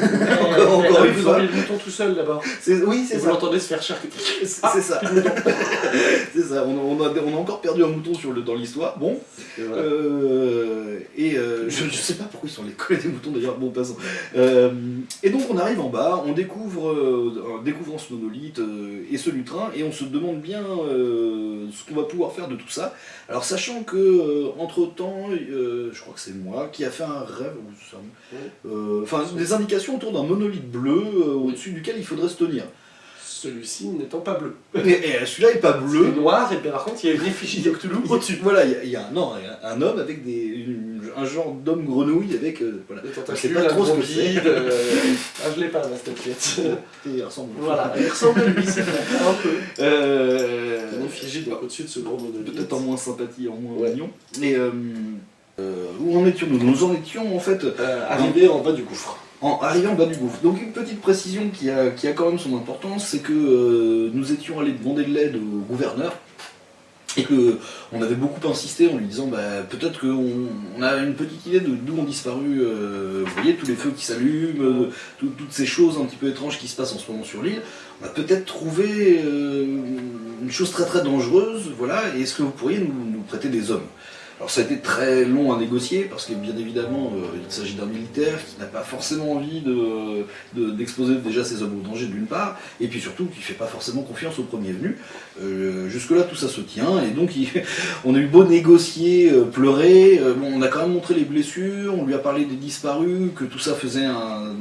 no, Ah vous fois. enlevez le bouton tout seul là-bas. Oui, c'est vous l'entendez se faire charcuter. C'est Ah, c'est ça. C'est ça. On, on a, on a encore perdu un mouton sur le, dans l'histoire. Bon. Euh, et euh, je, je sais pas pourquoi ils sont les collés des moutons d'ailleurs, bon passons. Euh, et donc on arrive en bas, on découvre, euh, en découvrant ce monolithe euh, et ce lutrin, et on se demande bien euh, ce qu'on va pouvoir faire de tout ça. Alors sachant que entre temps, je crois que c'est moi qui a fait un rêve, euh, enfin des indications autour d'un monolithe bleu euh, au-dessus duquel il faudrait se tenir. Celui-ci n'étant pas bleu. Et, et celui-là est pas bleu. C'est noir, et par contre, il y a une effigie de Cthulhu au-dessus. Voilà, il y a, il y a un, non, un homme avec des, une- un genre d'homme grenouille avec. euh, voilà. Des tentacules, pas trop ce que c'est. euh, Ah, je l'ai pas, la statuette. Et il ressemble. Voilà, il ressemble à lui, c'est un peu. Euh, Une effigie donc au-dessus de ce gros monolithe. Peut-être en moins sympathie, en moins Ouais. mignon. Et euh, où en étions-nous? Nous en étions en fait Euh, arrivé en bas du gouffre. En arrivant bas du gouffre. Donc une petite précision qui a, qui a quand même son importance, c'est que euh, nous étions allés demander de l'aide au gouverneur et que on avait beaucoup insisté en lui disant bah, peut-être qu'on on a une petite idée de d'où ont disparu euh, voyez tous les feux qui s'allument euh, tout- toutes ces choses un petit peu étranges qui se passent en ce moment sur l'île on a peut-être trouvé une chose très très dangereuse voilà et est-ce que vous pourriez nous prêter des hommes? Alors ça a été très long à négocier parce que bien évidemment euh, il s'agit d'un militaire qui n'a pas forcément envie de- de- d'exposer déjà ses hommes au danger d'une part et puis surtout qui fait pas forcément confiance au premier venu. Euh, jusque-là, tout ça se tient, et donc on a eu beau négocier, euh, pleurer, on a quand même montré les blessures, on lui a parlé des disparus, que tout ça faisait un-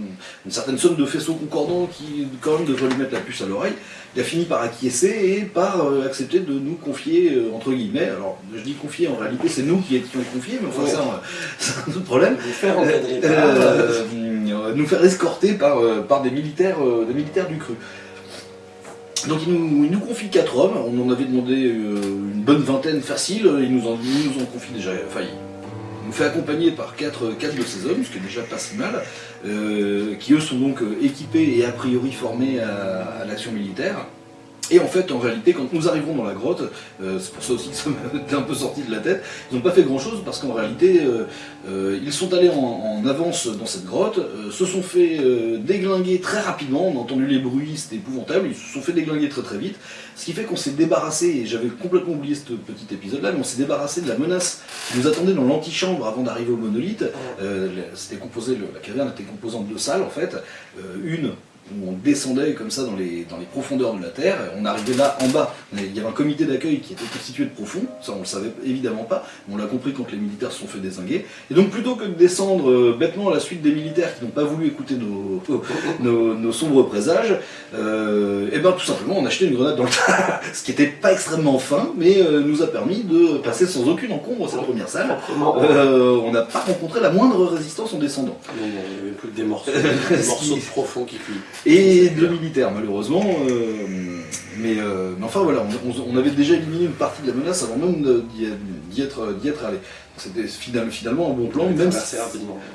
une certaine somme de faisceaux concordants qui, quand même, devrait lui mettre la puce à l'oreille. Il a fini par acquiescer et par euh, accepter de nous confier, euh, entre guillemets, alors je dis confier, en réalité c'est nous qui étions confiés, mais enfin Ouais. ça, c'est un autre problème. Vous faire encadrer par... Euh, nous faire escorter par, par des, militaires, des militaires du cru. Donc il nous, il nous confie quatre hommes, on en avait demandé une bonne vingtaine facile, il nous en, il nous en confie déjà, enfin nous fait accompagner par quatre, de ces hommes, ce qui est déjà pas si mal, euh, qui eux sont donc euh, équipés et a priori formés à l'action militaire. Et en fait, en réalité, quand nous arrivons dans la grotte, euh, c'est pour ça aussi que ça m'était un peu sorti de la tête, ils n'ont pas fait grand-chose parce qu'en réalité, euh, euh, ils sont allés en, avance dans cette grotte, se sont fait déglinguer très rapidement, on a entendu les bruits, c'était épouvantable, ils se sont fait déglinguer très très vite, ce qui fait qu'on s'est débarrassé, et j'avais complètement oublié ce petit épisode-là, mais on s'est débarrassé de la menace qui nous attendait dans l'antichambre avant d'arriver au monolithe. C'était composé, la caverne était composée en deux salles en fait, une où on descendait comme ça dans les, dans les profondeurs de la Terre, et on arrivait là en bas, il y avait un comité d'accueil qui était constitué de profonds, ça on le savait évidemment pas, mais on l'a compris quand les militaires se sont fait désinguer, et donc plutôt que de descendre euh, bêtement à la suite des militaires qui n'ont pas voulu écouter nos, nos, nos sombres présages, euh, et ben tout simplement on a acheté une grenade dans le tas, ce qui n'était pas extrêmement fin, mais euh, nous a permis de passer sans aucune encombre cette première salle. Euh, on n'a pas rencontré la moindre résistance en descendant. Non, non, il n'y avait plus que des morceaux, des morceaux de profond qui cuisent. Et de militaires malheureusement. euh, mais, euh, mais enfin voilà, on, avait déjà éliminé une partie de la menace avant même d'y être, d'y être allé. C'était final- finalement un bon plan, même si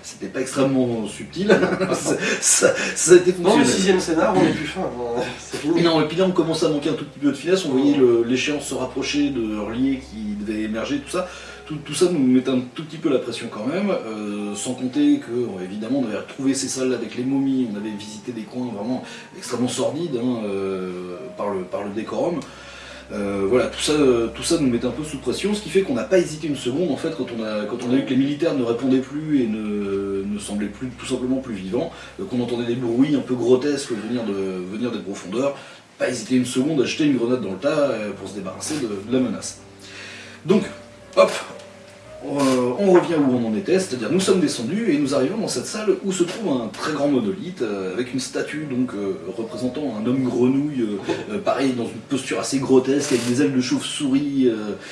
c'était pas extrêmement subtil. ça, ça- ça a été Dans le sixième scénar, on est plus fin. hein. Fini. Non, et puis là on commençait à manquer un tout petit peu de finesse, on voyait l'échéance se rapprocher de Hurlier qui devait émerger, tout ça. Tout, ça nous mettait un tout petit peu la pression quand même, euh, sans compter que, euh, évidemment, on avait retrouvé ces salles avec les momies, on avait visité des coins vraiment extrêmement sordides hein, euh, par, le, décorum. Voilà, tout ça, tout ça nous mettait un peu sous pression, ce qui fait qu'on n'a pas hésité une seconde en fait quand on a, vu que les militaires ne répondaient plus et ne, semblaient plus, tout simplement plus vivants, qu'on entendait des bruits un peu grotesques venir, de, venir des profondeurs, pas hésiter une seconde à jeter une grenade dans le tas pour se débarrasser de la menace. Donc, hop, euh, on revient où on en était, c'est-à-dire nous sommes descendus et nous arrivons dans cette salle où se trouve un très grand monolithe euh, avec une statue donc euh, représentant un homme grenouille, pareil dans une posture assez grotesque avec des ailes de chauve-souris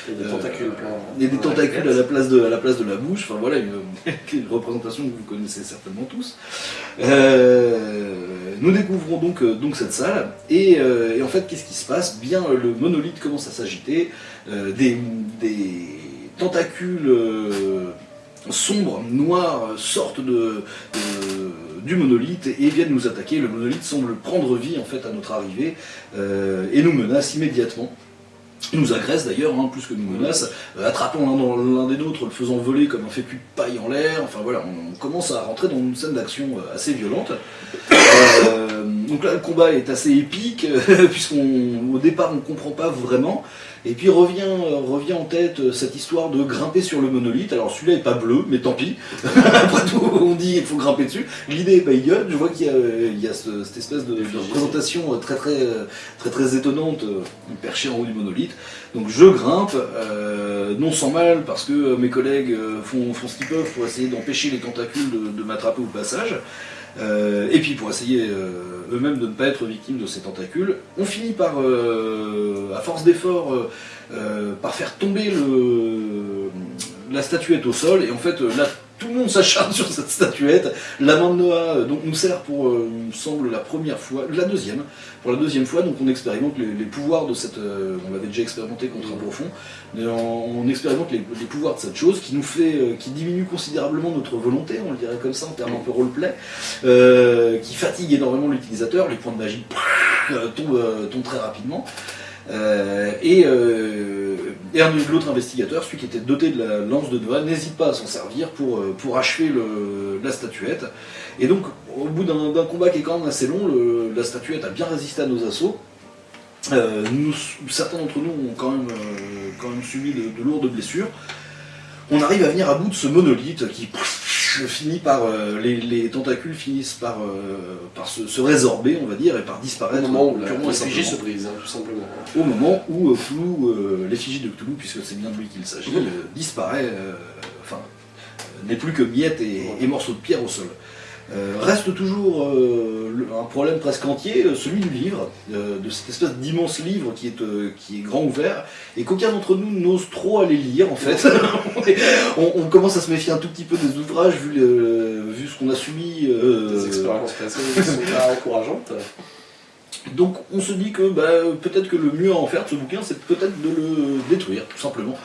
Et des tentacules et des à la place de, à la, place de la bouche. Enfin voilà, une, une représentation que vous connaissez certainement tous. Nous découvrons donc, donc cette salle. Et, et en fait qu'est-ce qui se passe? Bien le monolithe commence à s'agiter, des, des tentacules euh, sombres, noirs, sortent de- du monolithe et viennent nous attaquer. Le monolithe semble prendre vie en fait à notre arrivée euh, et nous menace immédiatement. Il nous agresse d'ailleurs, hein, plus que nous menace, euh, attrapant l'un des nôtres, le faisant voler comme un fécu de paille en l'air. Enfin voilà, on, commence à rentrer dans une scène d'action euh, assez violente. Euh, donc là, le combat est assez épique, euh, puisqu'on au départ on comprend pas vraiment. Et puis revient, revient en tête euh, cette histoire de grimper sur le monolithe. Alors celui-là est pas bleu, mais tant pis. Après tout, on dit il faut grimper dessus. L'idée est pas idiote. Je vois qu'il y a, cette espèce de, représentation euh, très très très très étonnante, euh, perché en haut du monolithe. Donc je grimpe, non sans mal, parce que mes collègues font, font ce qu'ils peuvent pour essayer d'empêcher les tentacules de m'attraper au passage. Euh, et puis pour essayer euh, eux-mêmes de ne pas être victimes de ces tentacules, on finit par, euh, à force d'efforts, par faire tomber la statuette au sol. Et en fait, là, tout le monde s'acharne sur cette statuette. La main de Noah euh, donc, nous sert pour, euh, il me semble, la première fois, la deuxième. Pour la deuxième fois, donc on expérimente les, pouvoirs de cette. euh, on l'avait déjà expérimenté contre un profond. Mais on, on expérimente les, pouvoirs de cette chose qui nous fait, euh, qui diminue considérablement notre volonté, on le dirait comme ça en termes un peu roleplay, euh, qui fatigue énormément l'utilisateur. Les points de magie euh, tombent, euh, tombent très rapidement. Euh, et, et l'autre investigateur, celui qui était doté de la lance de Noah, n'hésite pas à s'en servir pour, euh, achever la statuette. Et donc, au bout d'un combat qui est quand même assez long, la statuette a bien résisté à nos assauts. Euh, certains d'entre nous ont quand même, euh, subi de, de lourdes blessures. On arrive à venir à bout de ce monolithe qui pff, finit par. euh, les, les tentacules finissent par, euh, par se, se résorber, on va dire, et par Au disparaître moment où la purement et l'effigie simplement se brise, hein, tout simplement. au moment où euh, euh, l'effigie de Cthulhu, puisque c'est bien de lui qu'il s'agit, euh, disparaît, enfin, n'est plus que miettes et, et morceaux de pierre au sol. Euh, reste toujours euh, un problème presque entier, euh, celui du livre, de cette espèce d'immense livre qui est, qui est grand ouvert, et qu'aucun d'entre nous n'ose trop aller lire en fait. on, on commence à se méfier un tout petit peu des ouvrages vu, le- vu ce qu'on a subi. euh, Les expériences passées ne sont pas encourageantes. donc on se dit que bah, peut-être que le mieux à en faire de ce bouquin, c'est peut-être de le détruire, tout simplement.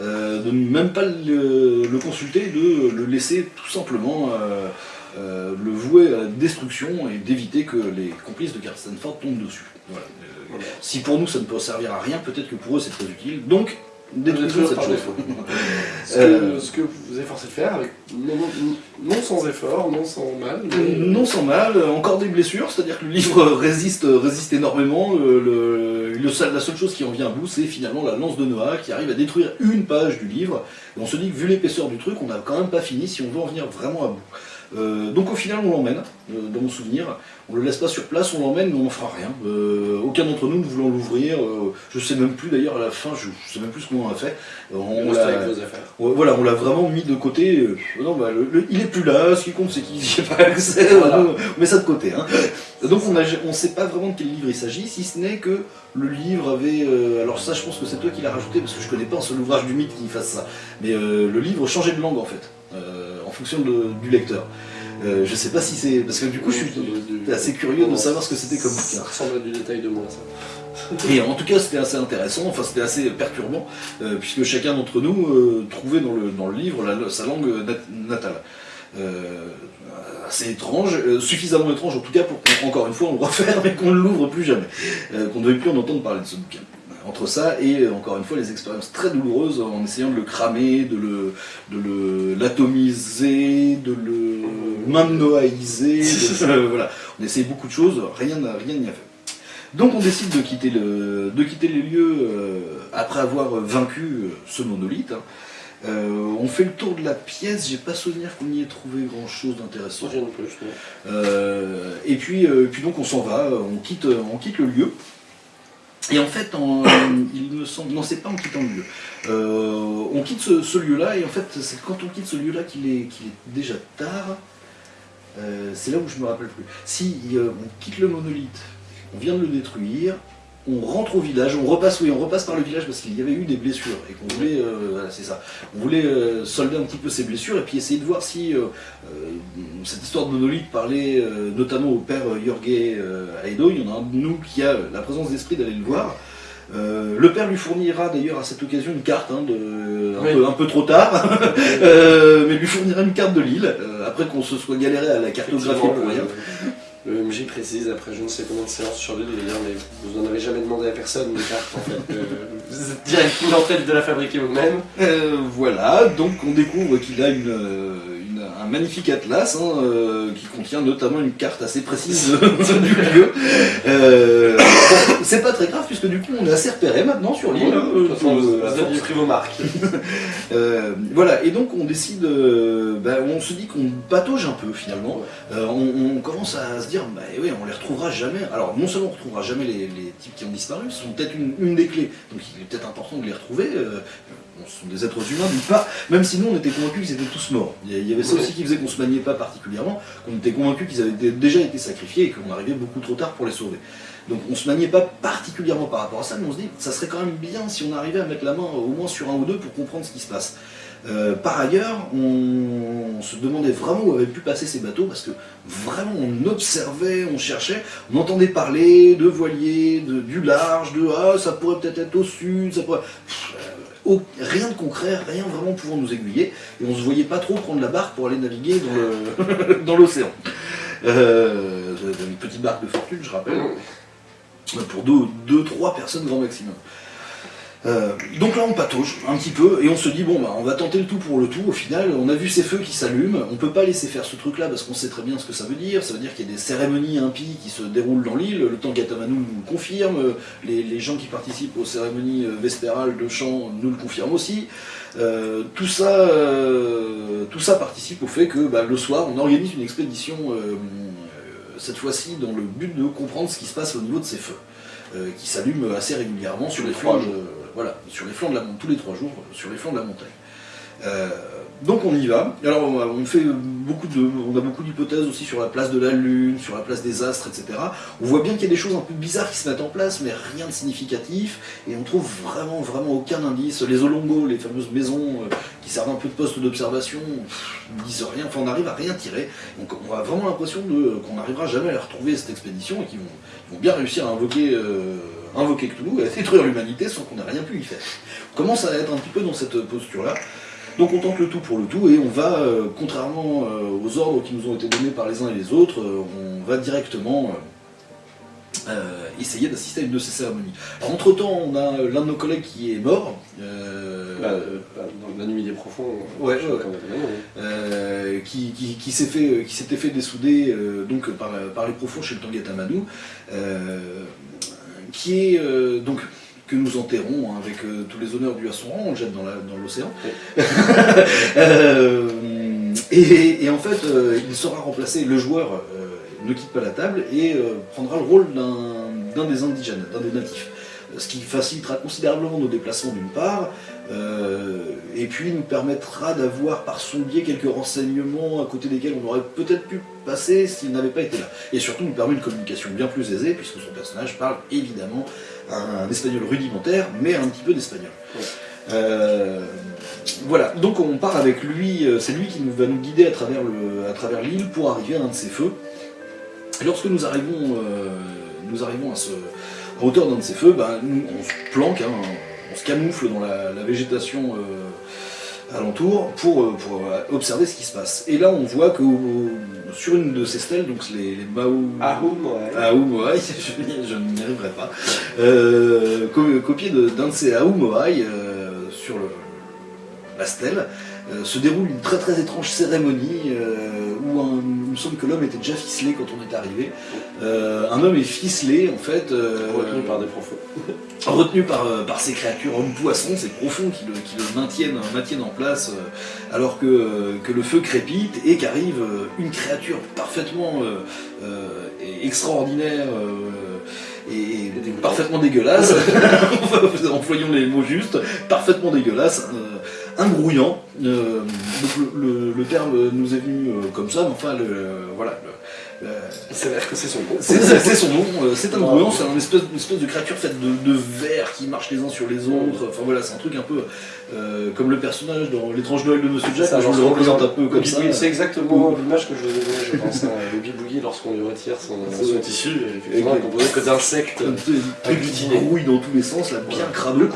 Euh, de ne même pas le, le consulter, de le laisser tout simplement euh, euh, le vouer à la destruction et d'éviter que les complices de Carstenford tombent dessus. Voilà. Euh, Voilà. si pour nous ça ne peut servir à rien, peut-être que pour eux c'est très utile. Donc détruisons Détruire cette chose. Ce que, Euh, ce que vous vous efforcez de faire, avec, non, non- non sans effort, non sans mal, mais Non sans mal, encore des blessures, c'est-à-dire que le livre résiste, résiste énormément. Le, le- le seul- la seule chose qui en vient à bout, c'est finalement la lance de Noah qui arrive à détruire une page du livre. Et on se dit que vu l'épaisseur du truc, on n'a quand même pas fini si on veut en venir vraiment à bout. Euh, donc au final, on l'emmène, euh, dans mon souvenir. On le laisse pas sur place, on l'emmène, mais on n'en fera rien. Euh, aucun d'entre nous ne voulant l'ouvrir. je sais même plus d'ailleurs à la fin, je, je sais même plus ce qu'on a fait. On on reste l'a- avec vos affaires. Ouais, voilà, on l'a vraiment mis de côté. non, bah, le- le- il est plus là, ce qui compte c'est qu'il n'y a pas accès. Voilà. On met ça de côté. hein. Donc on ne sait pas vraiment de quel livre il s'agit, si ce n'est que le livre avait. euh, alors ça, je pense que c'est toi qui l'as rajouté parce que je connais pas un seul ouvrage du mythe qui fasse ça. Mais euh, le livre changeait de langue en fait, euh, fonction de- du lecteur. Euh, je sais pas si c'est. Parce que du coup, je suis assez curieux de savoir ce que c'était comme Ça bouquin. ressemble à du détail de moi, ça. Et en tout cas, c'était assez intéressant, enfin c'était assez perturbant, euh, puisque chacun d'entre nous euh, trouvait dans le, dans le livre la- sa langue nat- natale. Euh, assez étrange, suffisamment étrange en tout cas pour qu'encore une fois on le referme et qu'on ne l'ouvre plus jamais, qu'on ne veuille plus en entendre parler de ce bouquin. Entre ça et euh, encore une fois les expériences très douloureuses en essayant de le cramer, de le de l'atomiser, de le euh, voilà. On essaye beaucoup de choses, rien n'a rien n'y a fait. Donc on décide de quitter, le, de quitter les lieux euh, après avoir vaincu euh, ce monolithe. hein. Euh, on fait le tour de la pièce, j'ai pas souvenir qu'on y ait trouvé grand chose d'intéressant. Euh, et puis, puis donc on s'en va, on quitte, on quitte le lieu. Et en fait, en- il me semble, non c'est pas en quittant le lieu. Euh, on quitte ce, lieu-là et en fait c'est quand on quitte ce lieu-là qu'il est, qu'il est déjà tard. Euh, c'est là où je me rappelle plus. Si euh, on quitte le monolithe, on vient de le détruire, on rentre au village, on repasse, oui, on repasse par le village parce qu'il y avait eu des blessures et qu'on voulait, euh, voilà, c'est ça, on voulait euh, solder un petit peu ces blessures et puis essayer de voir si euh, cette histoire de monolithe parlait notamment au père Jorge Aido. Il y en a un de nous qui a la présence d'esprit d'aller le voir. Euh, le père lui fournira d'ailleurs à cette occasion une carte, hein, de, un, Oui. peu, un peu trop tard, Euh, mais lui fournira une carte de l'île, euh, après qu'on se soit galéré à la cartographie Effectivement, pour rien. Le MJ précise après je ne sais combien de séances sur l'île, il va dire mais vous n'en avez jamais demandé à personne des cartes en fait. euh, vous êtes directement en tête de la fabriquer vous-même. Euh, voilà, donc on découvre qu'il a une, euh, une- un magnifique atlas hein, euh, qui contient notamment une carte assez précise du lieu. Euh, c'est pas très grave puisque du coup on est assez repéré maintenant sur l'île. vous euh, vos marques. Voilà, et donc on décide, bah, on se dit qu'on patauge un peu finalement. On, on commence à se dire, bah oui, on les retrouvera jamais. Alors non seulement on retrouvera jamais les, les types qui ont disparu, ce sont peut-être une, une des clés, donc il est peut-être important de les retrouver. Bon, ce sont des êtres humains d'une part, même si nous on était convaincus qu'ils étaient tous morts. Il y avait ça aussi qui faisait qu'on se maniait pas particulièrement, qu'on était convaincus qu'ils avaient déjà été sacrifiés et qu'on arrivait beaucoup trop tard pour les sauver. Donc on se maniait pas particulièrement par rapport à ça, mais on se dit ça serait quand même bien si on arrivait à mettre la main au moins sur un ou deux pour comprendre ce qui se passe. Euh, par ailleurs, on, on se demandait vraiment où avaient pu passer ces bateaux parce que vraiment on observait, on cherchait, on entendait parler de voiliers, de, du large, de ah ça pourrait peut-être être au sud, ça pourrait. Pff, rien de concret, rien vraiment pouvant nous aiguiller, et on se voyait pas trop prendre la barque pour aller naviguer dans l'océan. Euh, une petite barque de fortune, je rappelle pour deux, deux, trois personnes grand maximum. Euh, donc là on patauge un petit peu et on se dit bon bah on va tenter le tout pour le tout. Au final on a vu ces feux qui s'allument. On peut pas laisser faire ce truc là parce qu'on sait très bien ce que ça veut dire. Ça veut dire qu'il y a des cérémonies impies qui se déroulent dans l'île. Le temps Gatamanu nous le confirme. Les, les gens qui participent aux cérémonies euh, vespérales de chant nous le confirment aussi. Euh, tout ça euh, tout ça participe au fait que bah, le soir on organise une expédition cette fois-ci dans le but de comprendre ce qui se passe au niveau de ces feux, qui s'allument assez régulièrement sur les flancs, voilà, sur les flancs de la montagne, tous les trois jours, sur les flancs de la montagne. Euh, donc on y va. Alors on, fait beaucoup de, on a beaucoup d'hypothèses aussi sur la place de la lune, sur la place des astres, etc. On voit bien qu'il y a des choses un peu bizarres qui se mettent en place, mais rien de significatif, et on trouve vraiment, vraiment aucun indice. Les Olongo, les fameuses maisons euh, qui servent un peu de poste d'observation, ne disent rien. Enfin, on n'arrive à rien tirer. Donc on a vraiment l'impression qu'on n'arrivera jamais à les retrouver cette expédition et qu'ils vont, ils vont bien réussir à invoquer, euh, invoquer Cthulhu et à détruire l'humanité sans qu'on ait rien pu y faire. On commence à être un petit peu dans cette posture-là. Donc on tente le tout pour le tout et on va, euh, contrairement euh, aux ordres qui nous ont été donnés par les uns et les autres, euh, on va directement essayer d'assister à une de ces cérémonies. Alors, entre-temps, on a l'un de nos collègues qui est mort. Bah, dans la nuit des profonds, Ouais, ouais, euh, qui, qui- qui s'est fait, qui s'était fait dessouder donc par, par les profonds chez le Tangata Manu, euh, qui est euh, donc que nous enterrons hein, avec euh, tous les honneurs dus à son rang, on le jette dans l'océan. Euh, et, et en fait, il sera remplacé, le joueur ne quitte pas la table et prendra le rôle d'un des indigènes, d'un des natifs. Ce qui facilitera considérablement nos déplacements d'une part, euh, et puis nous permettra d'avoir par son biais quelques renseignements à côté desquels on aurait peut-être pu passer s'il n'avait pas été là. Et surtout nous permet une communication bien plus aisée, puisque son personnage parle évidemment un espagnol rudimentaire, mais un petit peu d'espagnol. Ouais. Euh, voilà, donc on part avec lui, euh, c'est lui qui nous va nous guider à travers l'île pour arriver à un de ces feux. Et lorsque nous arrivons, euh, nous arrivons à, ce, à hauteur d'un de ces feux, bah, nous, on se planque, hein, on se camoufle dans la, la végétation euh, alentour pour, euh, pour euh, observer ce qui se passe. Et là, on voit que sur une de ces stèles, donc les, les Mao... Ahum, ouais. Aoumoai, je, n'y- je n'y arriverai pas. Euh, co- copié d'un de ces Aoumoai euh, sur le, la stèle, euh, se déroule une très très étrange cérémonie où un- me semble que l'homme était déjà ficelé quand on est arrivé. Euh, un homme est ficelé en fait, euh, Retenu par des profonds. retenu par, euh, par ces créatures hommes-poissons, ces profonds qui le, qui le maintiennent, maintiennent en place alors que, que le feu crépite et qu'arrive une créature parfaitement extraordinaire et, parfaitement dégueulasse, employons les mots justes, parfaitement dégueulasse, euh, un euh, donc le, le- terme nous est venu euh, comme ça, mais enfin le, voilà. le- le- Il s'avère que c'est son nom. c'est son nom, euh, c'est un Ah. grouillant, c'est une espèce, une espèce de créature faite de, de vers qui marchent les uns sur les autres. Enfin voilà, c'est un truc un peu euh, comme le personnage dans l'étrange Noël de Monsieur Jack, Ça, je le représente un peu comme ça. C'est exactement l'image que je vous je pense, à Boogie Boogie lorsqu'on lui retire son, son tissu, effectivement, composé que d'insectes. Un truc qui Agglutiné. grouille dans tous les sens, là, bien crabeux.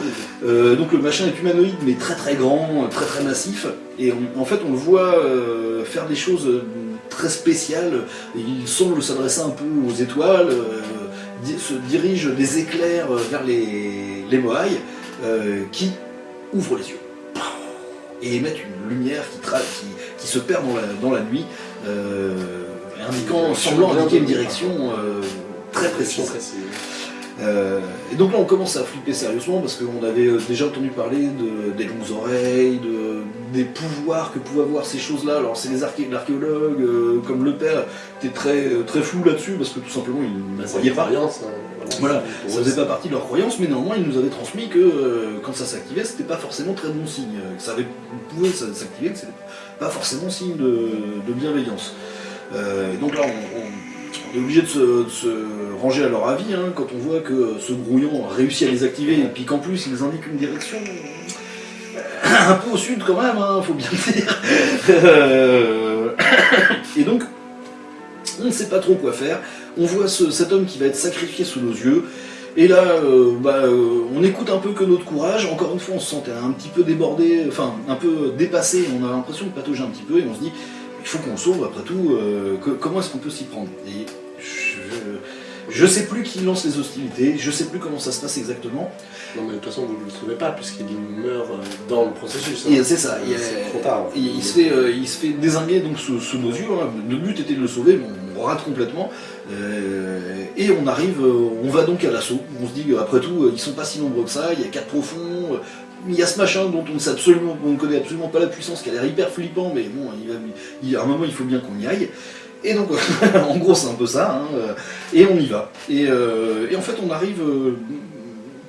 Euh, donc le machin est humanoïde, mais très très grand, très très massif. Et on- en fait, on le voit euh, faire des choses euh, très spécial. Il semble s'adresser un peu aux étoiles, euh, se dirige des éclairs euh, vers les, les Moai, euh, qui ouvrent les yeux et émettent une lumière qui, tra- qui, qui se perd dans la, dans la nuit, euh, indiquant, semblant indiquer une direction très précise. Euh, et donc là on commence à flipper sérieusement parce qu'on avait euh, déjà entendu parler de, des longues oreilles, de, des pouvoirs que pouvaient avoir ces choses-là. Alors c'est les arché- l'archéologues, euh, comme le père, était très, euh, très flou là-dessus parce que tout simplement il ne Bah, voyait pas. croyance, hein, Voilà, Ça faisait pas partie de leur croyance, mais néanmoins ils nous avaient transmis que euh, quand ça s'activait c'était pas forcément très bon signe. Que ça avait, pouvait ça- s'activer, que c'était pas forcément signe de, de bienveillance. Et donc là on, on- on est obligé de se, ranger à leur avis hein, quand on voit que ce brouillon a réussi à les activer et puis qu'en plus ils indiquent une direction euh, un peu au sud quand même, hein, faut bien le dire. Euh, et donc on ne sait pas trop quoi faire. On voit ce- cet homme qui va être sacrifié sous nos yeux. Et là, euh, bah, on écoute un peu que notre courage. Encore une fois, on se sentait un petit peu débordé, enfin un peu dépassé. On a l'impression de patauger un petit peu et on se dit, il faut qu'on sauve. Après tout, euh, que- comment est-ce qu'on peut s'y prendre Et je, je sais plus qui lance les hostilités. Je sais plus comment ça se passe exactement. Non, mais de toute façon, vous ne le sauvez pas, puisqu'il meurt euh, dans le processus. hein. C'est ça. Il, C'est trop tard. en fait. il- il se fait, euh, il se fait désinguer donc sous, sous nos yeux. hein. Notre but était de le sauver, mais on rate complètement. Euh, et on arrive, on va donc à l'assaut. On se dit qu'après tout, ils sont pas si nombreux que ça. Il y a quatre profonds. Il y a ce machin dont on ne sait absolument, on connaît absolument pas la puissance, qui a l'air hyper flippant, mais bon, il va- il- à un moment il faut bien qu'on y aille. Et donc, en gros, c'est un peu ça. hein, euh, et on y va. Et, euh, et en fait, on arrive euh,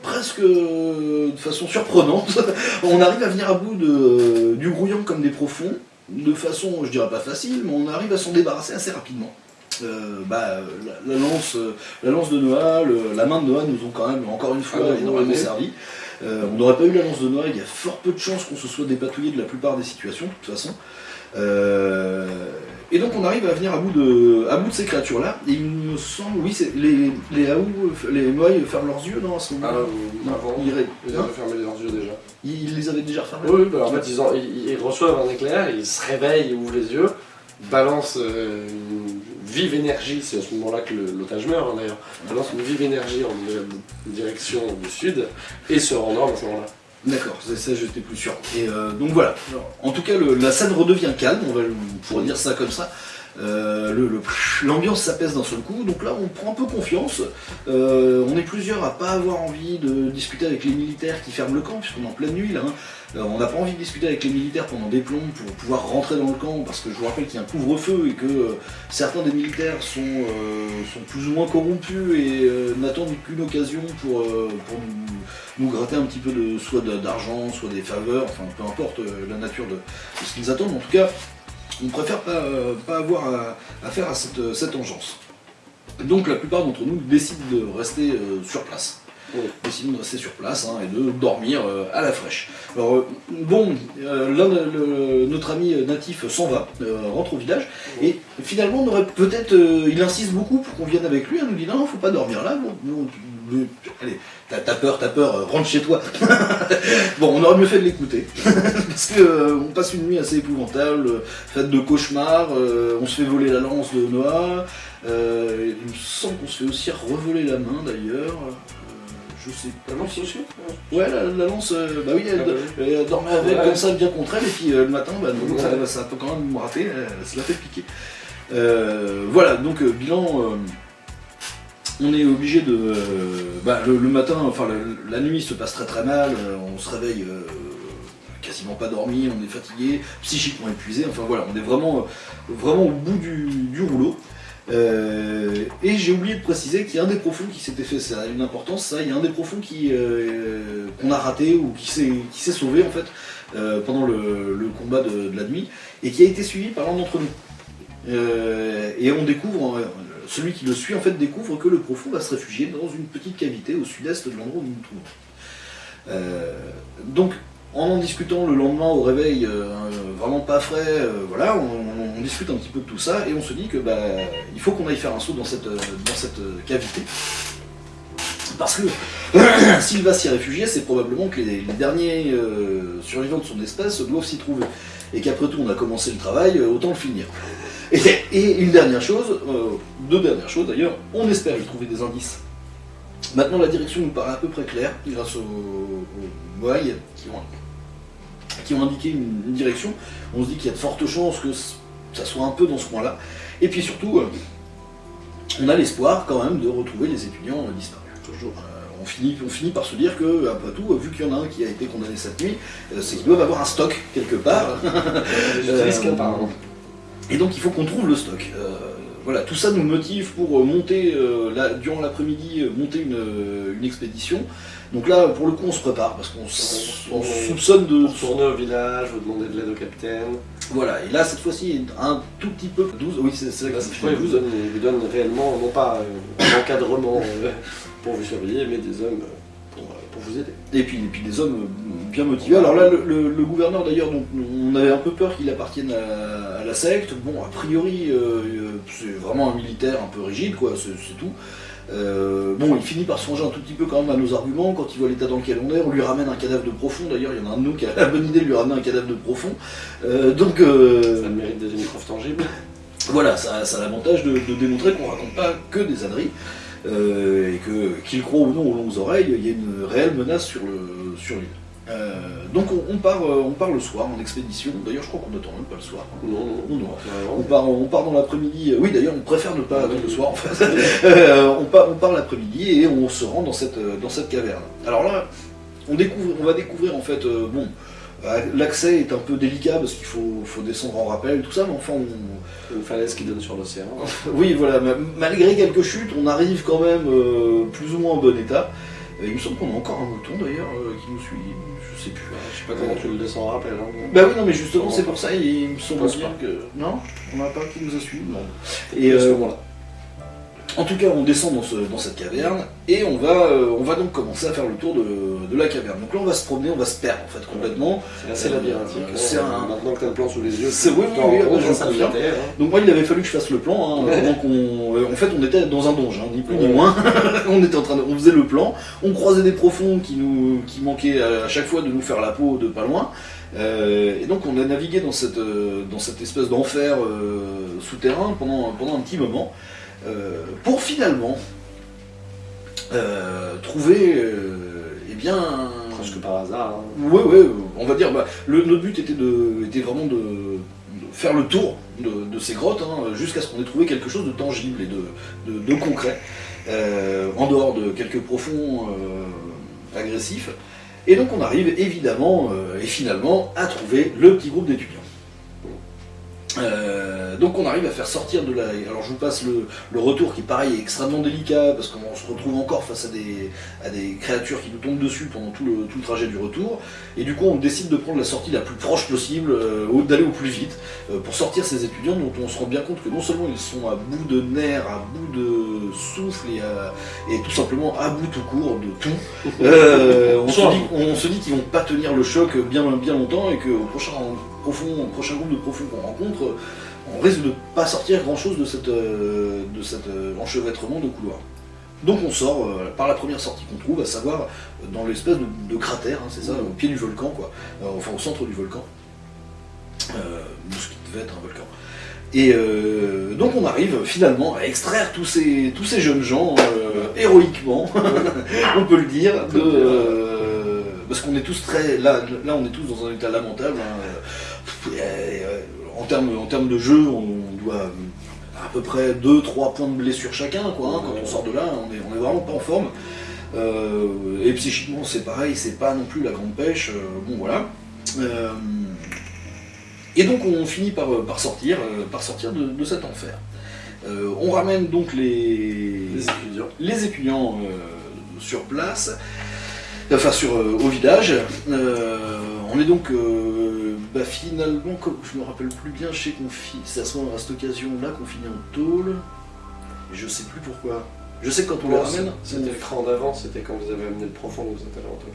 presque euh, de façon surprenante. on arrive à venir à bout de, du grouillon comme des profonds, de façon, je dirais pas facile, mais on arrive à s'en débarrasser assez rapidement. Euh, bah, la, la lance, la lance de Noah, le- la main de Noah nous ont quand même, encore une fois, Ah, énormément servi. Euh, on n'aurait pas eu la lance de Noah, il y a fort peu de chances qu'on se soit dépatouillé de la plupart des situations, de toute façon. Euh, et donc on arrive à venir à bout de, à bout de ces créatures-là, et il me semble, oui, c'est les, les Aou, les Moai ferment leurs yeux, non, à ce Ah, moment-là euh, avant, ils, ils hein avaient fermé leurs yeux déjà. ils- ils les avaient déjà refermés Oui, bah, en fait, ils- ils reçoivent un éclair, ils se réveillent, ils ouvrent les yeux, balancent euh, une vive énergie, c'est à ce moment-là que l'otage meurt hein, d'ailleurs, balancent une vive énergie en euh, direction du sud et se rendorment à ce moment-là. D'accord, c'est ça, j'étais plus sûr. Et euh, donc voilà. En tout cas, la scène redevient calme, on va pourrait dire ça comme ça. L'ambiance s'apaise d'un seul coup, donc là on prend un peu confiance. On est plusieurs à pas avoir envie de discuter avec les militaires qui ferment le camp, puisqu'on est en pleine nuit là. hein. On n'a pas envie de discuter avec les militaires pendant des plombs pour pouvoir rentrer dans le camp, parce que je vous rappelle qu'il y a un couvre-feu et que euh, certains des militaires sont, euh, sont plus ou moins corrompus et euh, n'attendent qu'une occasion pour, nous, gratter un petit peu de soit d'argent, soit des faveurs, enfin peu importe la nature de, ce qu'ils attendent. En tout cas, on préfère pas, avoir à, à faire à cette, cette engeance. Donc la plupart d'entre nous décident de rester sur place. Décident de rester sur place hein, et de dormir euh, à la fraîche. Alors euh, bon, euh, de- le- notre ami natif s'en va, rentre au village, et finalement peut-être, il insiste beaucoup pour qu'on vienne avec lui, il nous dit non, faut pas dormir là, bon, bon, le- allez, t'as peur, t'as peur, rentre chez toi. bon, on aurait mieux fait de l'écouter, parce que euh, on passe une nuit assez épouvantable, euh, faite de cauchemars, on se fait voler la lance de Noah, il me semble qu'on se fait aussi revoler la main d'ailleurs, je sais pas. C'est aussi Ouais, la, la lance, euh, bah oui, elle, Ah bah elle dormait avec Ouais. comme ça, bien contre elle, et puis euh, le matin, bah, non, Ouais. ça, ça a quand même me rater, euh, ça l'a fait piquer. Euh, voilà, donc euh, bilan, on est obligé de. bah, le, le matin, enfin la nuit se passe très très mal, on se réveille quasiment pas dormi, on est fatigué, psychiquement épuisé, enfin voilà, on est vraiment, vraiment au bout du, du rouleau. Euh, et j'ai oublié de préciser qu'il y a un des profonds qui s'était fait, ça a une importance, ça, il y a un des profonds qui, euh, qu'on a raté ou qui s'est, sauvé en fait euh, pendant le, combat de, la nuit et qui a été suivi par l'un d'entre nous. Et on découvre, celui qui le suit en fait découvre que le profond va se réfugier dans une petite cavité au sud-est de l'endroit où nous nous trouvons. Donc en en discutant le lendemain au réveil, euh, vraiment pas frais, euh, voilà, on, discute un petit peu de tout ça et on se dit que bah, il faut qu'on aille faire un saut dans cette, euh, cavité. Parce que s'il va s'y réfugier, c'est probablement que les, derniers survivants de son espèce doivent s'y trouver. Et qu'après tout, on a commencé le travail, autant le finir. Et, une dernière chose, deux dernières choses d'ailleurs, on espère y trouver des indices. Maintenant la direction nous paraît à peu près claire, grâce aux, aux moailles qui ont, qui ont indiqué une, une direction. On se dit qu'il y a de fortes chances que ça soit un peu dans ce coin-là. Et puis surtout, euh, on a l'espoir quand même de retrouver les étudiants euh, disparus. Toujours. Euh, on, finit, on finit par se dire que, après tout, vu qu'il y en a un qui a été condamné cette nuit, c'est qu'ils doivent avoir un stock quelque part. Et donc il faut qu'on trouve le stock. Euh, voilà, tout ça nous motive pour monter, euh, durant l'après-midi, monter une, une expédition. Donc là, pour le coup, on se prépare parce qu'on soupçonne de... Retourner au village, vous demander de l'aide au capitaine. Voilà, et là, cette fois-ci, un tout petit peu... 12, oui, c'est que cette ça fois, il vous 12. donne, il vous donne réellement, non pas euh, un encadrement euh, pour vous surveiller, mais des hommes euh, pour, pour vous aider. Et puis, et puis des hommes bien motivés. Alors là, le, le- le gouverneur d'ailleurs, on avait un peu peur qu'il appartienne à, à la secte. Bon, a priori, c'est vraiment un militaire un peu rigide, quoi, c'est tout. Euh, bon, il finit par songer un tout petit peu quand même à nos arguments quand il voit l'état dans lequel on est. On lui ramène un cadavre de profond. D'ailleurs, il y en a un de nous qui a la bonne idée de lui ramener un cadavre de profond. Euh, donc, euh, Ça mérite des tangibles. voilà, ça, ça a l'avantage de, de démontrer qu'on raconte pas que des âneries, euh, et que, qu'il croit ou non aux longues oreilles, il y a une réelle menace sur, le, sur l'île. Euh, donc on, on part, euh, on part le soir en expédition, d'ailleurs je crois qu'on n'attend même pas le soir. Non, non. Non, non. Vraiment. On part, on part dans l'après-midi, oui d'ailleurs on préfère ne pas attendre le soir en fait. Euh, on, part, on part l'après-midi et on se rend dans cette, dans cette caverne. Alors là, on, découvre, on va découvrir en fait, bon, l'accès est un peu délicat parce qu'il faut, faut descendre en rappel, tout ça, mais enfin on, Une falaise qui donne sur l'océan. oui, voilà, ma- malgré quelques chutes, on arrive quand même plus ou moins en bon état. Euh, il me semble qu'on a encore un mouton d'ailleurs euh, qui nous suit, je sais plus. Je sais pas comment tu le descends en rappel. Hein. Bah oui, non, mais justement, c'est pour ça, il me semble bien que. Non, on n'a pas qui nous a suivis. Et à ce euh, moment-là. En tout cas, on descend dans, ce- dans cette caverne et on va, euh, on va donc commencer à faire le tour de, de la caverne. Donc là, on va se promener, on va se perdre en fait complètement. C'est assez labyrinthique. euh, c'est un- Maintenant que tu as le plan sous les yeux, C'est- oui, je ça hein. Donc moi, il avait fallu que je fasse le plan. hein, euh, en fait, on était dans un donge, hein, ni plus ni moins. on était en train de, on faisait le plan. On croisait des profonds qui nous, qui manquaient à chaque fois de nous faire la peau de pas loin. Euh, et donc on a navigué dans cette, dans cette espèce d'enfer euh, souterrain pendant, pendant un petit moment, euh, pour finalement euh, trouver, euh, eh bien, Presque par hasard. hein. Ouais, ouais, on va dire, bah, le, notre but était, de, était vraiment de, de faire le tour de, de ces grottes, hein, jusqu'à ce qu'on ait trouvé quelque chose de tangible et de, concret, euh, en dehors de quelques profonds agressifs. Et donc on arrive évidemment et finalement à trouver le petit groupe d'étudiants. Euh, donc on arrive à faire sortir de la... Alors je vous passe le, le retour qui pareil est extrêmement délicat parce qu'on se retrouve encore face à des, à des créatures qui nous tombent dessus pendant tout le, tout le trajet du retour. Et du coup on décide de prendre la sortie la plus proche possible, euh, d'aller au plus vite euh, pour sortir ces étudiants dont on se rend bien compte que non seulement ils sont à bout de nerfs, à bout de souffle et, à- et tout simplement à bout tout court de tout. On, se Soit. dit, on se dit qu'ils vont pas tenir le choc bien, bien longtemps et qu'au prochain, prochain groupe de profonds qu'on rencontre, on risque de pas sortir grand chose de, euh, de cet euh, enchevêtrement de couloirs. Donc on sort euh, par la première sortie qu'on trouve, à savoir dans l'espèce de, cratère, hein, c'est ça, au pied du volcan, quoi, enfin au centre du volcan, ce qui devait être un volcan. Et donc on arrive finalement à extraire tous ces, tous ces jeunes gens héroïquement, on peut le dire, parce qu'on est tous très, là, là on est tous dans un état lamentable. hein. Euh, en termes en termes de jeu, on, doit à peu près 2-3 points de blessure chacun, quoi. hein. quand on sort de là, on est, on est vraiment pas en forme. Euh, et psychiquement c'est pareil, c'est pas non plus la grande pêche. euh, bon voilà. Euh, et donc on finit par, par sortir, par sortir de, de cet enfer. On ramène donc les, Les étudiants. les étudiants sur place, enfin sur, euh, au village. Euh, on est donc euh, bah, finalement, comme je me rappelle plus bien, je sais qu'on fi- c'est à ce moment à cette occasion-là qu'on finit en tôle. Et je sais plus pourquoi. Je sais que quand on les Non, ramène, C'était le cran d'avant, c'était quand vous avez amené le profond, vous êtes allé en tôle.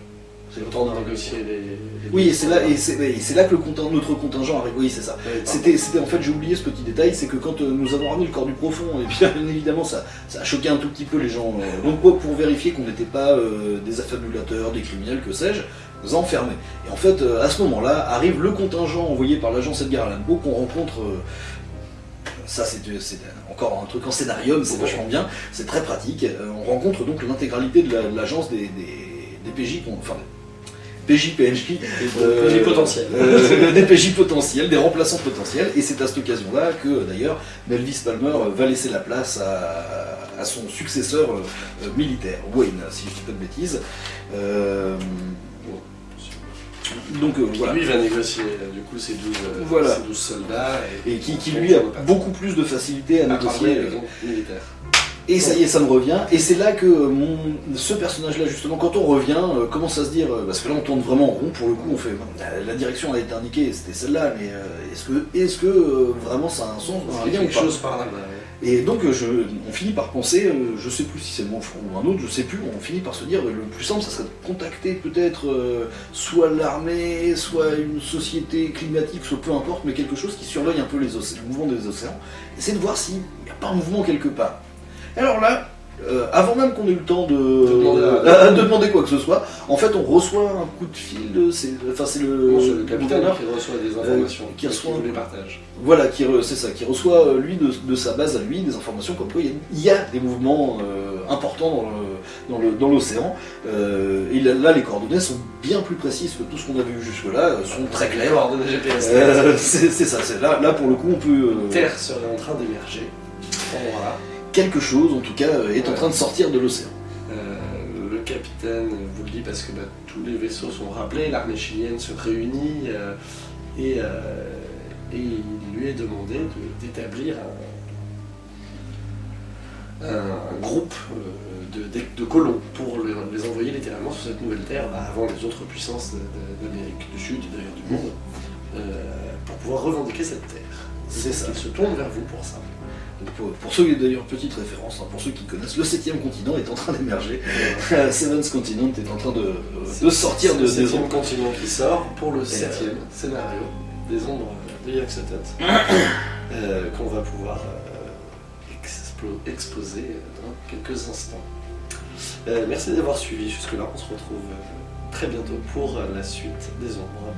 C'est le temps de négocier les. les Oui, et c'est là, et c'est, là que le notre contingent arrive. Oui, c'est ça. C'était, c'était en fait, j'ai oublié ce petit détail, c'est que quand euh, nous avons ramené le corps du profond, et bien évidemment ça, ça a choqué un tout petit peu les gens. euh, donc pour, pour vérifier qu'on n'était pas euh, des affabulateurs, des criminels, que sais-je, nous a enfermés. Et en fait, à ce moment-là, arrive le contingent envoyé par l'agence Edgar Allan Poe qu'on rencontre ça c'est encore un truc en scénarium, c'est vachement bien, c'est très pratique. On rencontre donc l'intégralité de la- de l'agence des, des, des PJ, enfin PJ, PNJ, euh, PJ euh, des PJ potentiels, des remplaçants potentiels, et c'est à cette occasion-là que d'ailleurs Melvis Palmer euh, va laisser la place à, à son successeur euh, euh, militaire, Wayne, si je dis pas de bêtises. Euh, donc euh, voilà. Lui va négocier euh, du coup ses 12, euh, Voilà. ses 12 soldats et, Et qui, qui, lui a beaucoup plus de facilité à à négocier. parler euh. Et ça y est, ça me revient. Et c'est là que mon, ce personnage-là, justement, quand on revient, euh, commence à se dire, euh, parce que là on tourne vraiment en rond, pour le coup, on fait, la, direction a été indiquée, c'était celle-là, mais euh, est-ce que, est-ce que euh, vraiment ça a un sens, un lien ou pas chose par là. bah, ouais. Et donc euh, je, on finit par penser, euh, je sais plus si c'est mon front ou un autre, je sais plus, on finit par se dire, euh, le plus simple, ça serait de contacter peut-être euh, soit l'armée, soit une société climatique, soit peu importe, mais quelque chose qui surveille un peu les le mouvement des océans, essayer de voir s'il n'y a pas un mouvement quelque part. Alors là, euh, avant même qu'on ait eu le temps de, demander à- euh, de demander quoi que ce soit, en fait on reçoit un coup de fil, de- c'est enfin, c'est le, capitaine qui reçoit des informations, qui reçoit nous les partage. voilà, qui c'est ça, qui reçoit euh, lui de, de sa base à lui des informations comme quoi il y a, des mouvements euh, importants dans le- l'océan. Euh, et là, là, les coordonnées sont bien plus précises que tout ce qu'on avait vu jusque-là, euh, sont très claires. Coordonnées GPS. Euh, c'est ça, c'est là, là pour le coup on peut. euh, Terre serait en train d'émerger. Voilà. Quelque chose en tout cas euh, est en train de sortir de l'océan. Euh, le capitaine vous le dit parce que bah, tous les vaisseaux sont rappelés, l'armée chilienne se réunit euh, et, euh, et il lui est demandé de- d'établir un, un groupe de, de- de colons pour les, les envoyer littéralement sur cette nouvelle terre bah, avant les autres puissances d'Amérique du Sud et d'ailleurs du monde pour pouvoir revendiquer cette terre. C'est ça. Ils se tournent vers vous pour ça. Donc, pour, pour ceux, d'ailleurs, petite référence, hein, pour ceux qui connaissent, le septième continent est en train d'émerger. Seventh Continent est en train de, de sortir de le des ondes. continent qui sort pour le Et, septième scénario des ombres de Yaxotot euh, qu'on va pouvoir euh, explo- exposer dans quelques instants. Euh, merci d'avoir suivi jusque-là. On se retrouve euh, très bientôt pour euh, la suite des ombres.